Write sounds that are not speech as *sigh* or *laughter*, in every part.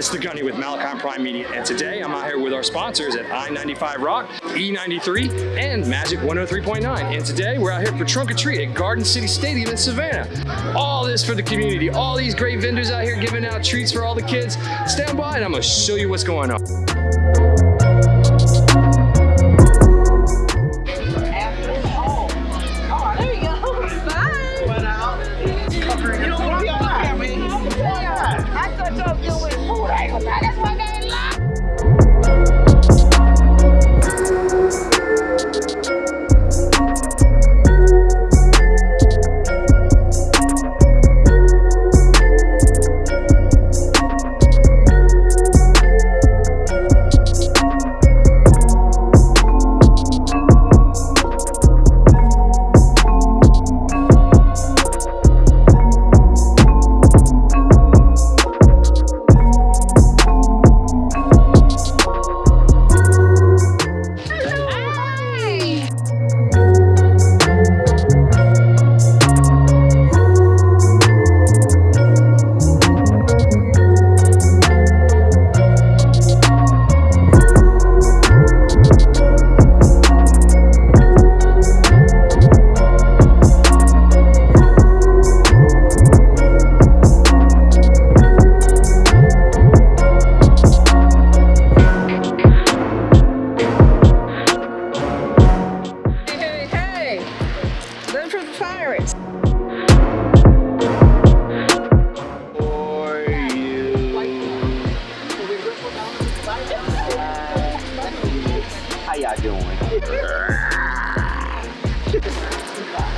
It's the Gunny with Malachi Prime Media, and today I'm out here with our sponsors at I-95 Rock, E93, and Magic 103.9. And today we're out here for Trunk or Treat at Garden City Stadium in Savannah. All this for the community, all these great vendors out here giving out treats for all the kids. Stand by and I'm gonna show you what's going on. How y'all doing? *laughs*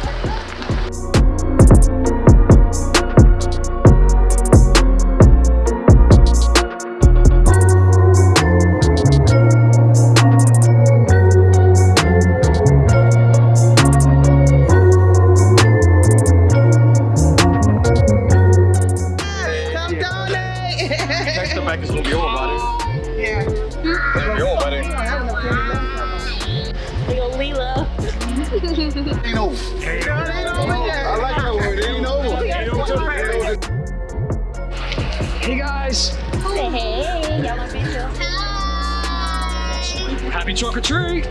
I like that word. It ain't over. Hey guys, Hey, y'all want me to? happy trunk or treat.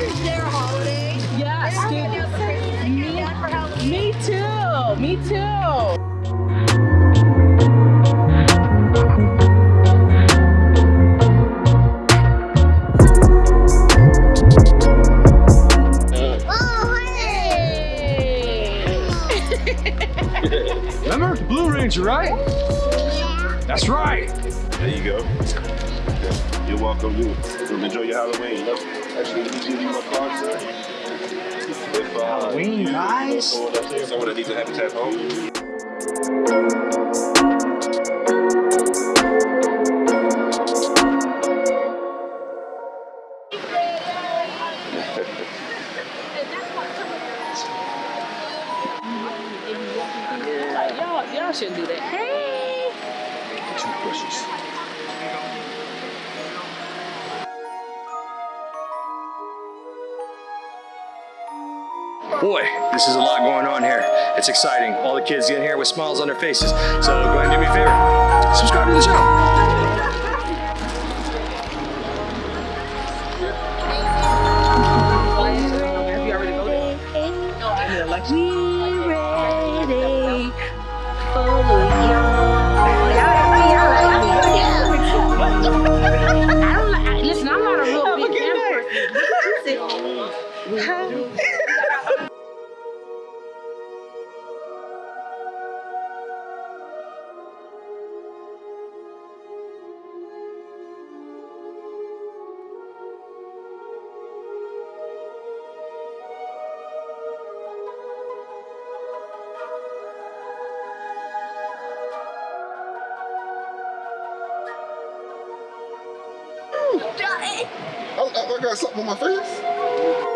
Is their holiday. Yes, They're dude. gonna do Christmas Me- like that for Halloween. Me too. Me too. Oh, Remember the Blue Ranger, right? Yeah. That's right. There you go. You're welcome. You you enjoy your Halloween. Look, Actually, let me give you my card, sir. If, uh, Halloween, you- guys. Someone that needs a habitat home. Like, y'all, y'all shouldn't do that. Hey. Two Boy, this is a lot going on here. It's exciting. All the kids get here with smiles on their faces. So go ahead and do me a favor. Subscribe to the channel. Oh, I got something on my face.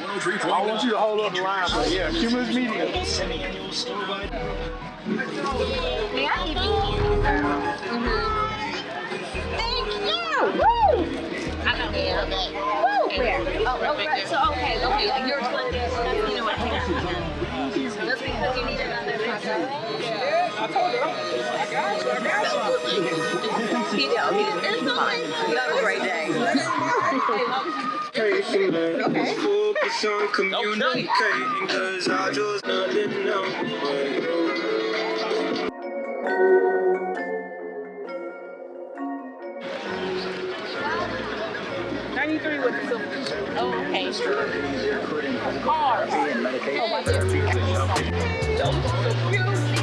I want you to hold up the line, but yeah, Cumulus Media. May I give you? Thank you. Woo! I know. Yeah. Woo! Where? Oh, right. So okay, okay. You're this. You know what? So that's because you need another. Yeah, I told you. I got you. I got you. He did. He did. It's fine. You have a great day. Okay. Focus on communicating, cause I just nothing know. Ninety-three with the silver. Oh, okay. Okay. Oh, my dear. So cute.